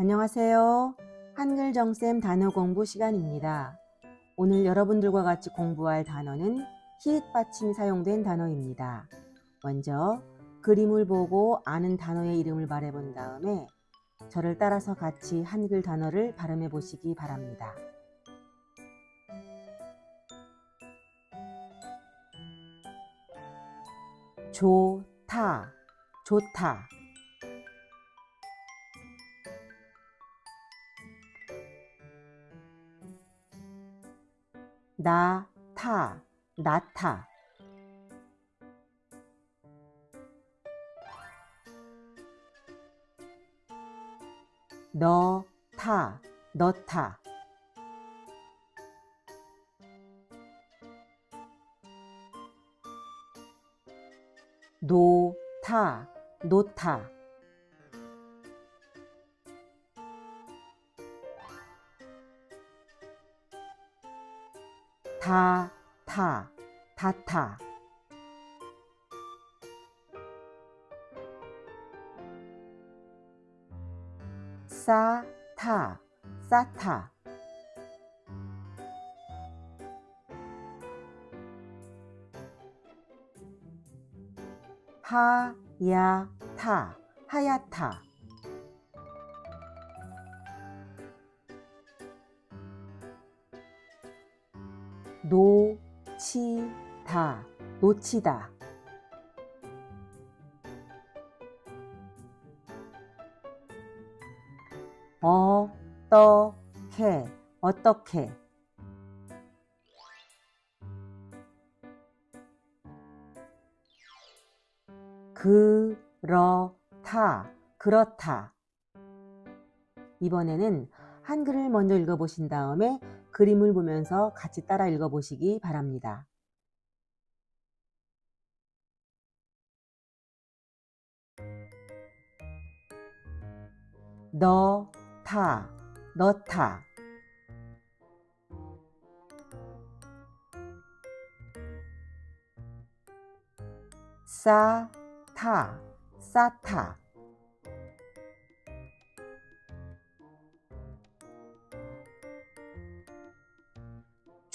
안녕하세요. 한글 정쌤 단어 공부 시간입니다. 오늘 여러분들과 같이 공부할 단어는 히읗 받침이 사용된 단어입니다. 먼저 그림을 보고 아는 단어의 이름을 말해본 다음에 저를 따라서 같이 한글 단어를 발음해 보시기 바랍니다. 좋다, 좋다. 나타, 나타. 너타, 너타. 노타, 노타. 다, 타, 다타. 싸, 타, 싸타. 하, 야, 타, 하야타. 노, 치, 다, 놓치다. 어, 떠, 캐, 어떻게. 그렇다, 그렇다. 이번에는 한글을 먼저 읽어보신 다음에 그림을 보면서 같이 따라 읽어보시기 바랍니다. 너 타, 너타. 싸 타, 싸타.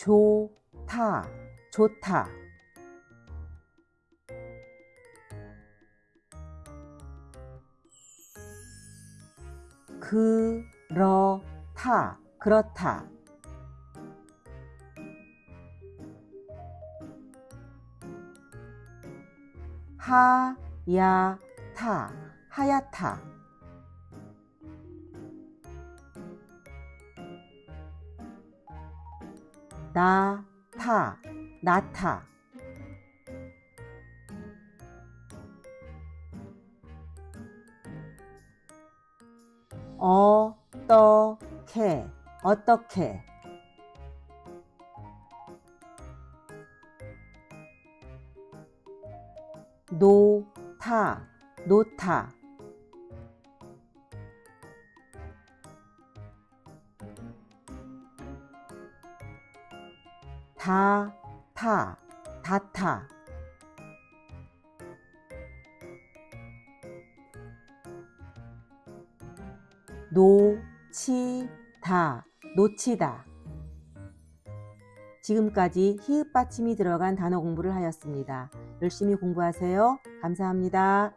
좋다, 좋다. 그렇다, 그렇다. 하야타, 하야타. 나타, 나타. 어떻게, 어떻게. 노타, 노타. 다 타, 다타. 놓치다, 놓치다. 지금까지 히읗 받침이 들어간 단어 공부를 하였습니다. 열심히 공부하세요. 감사합니다.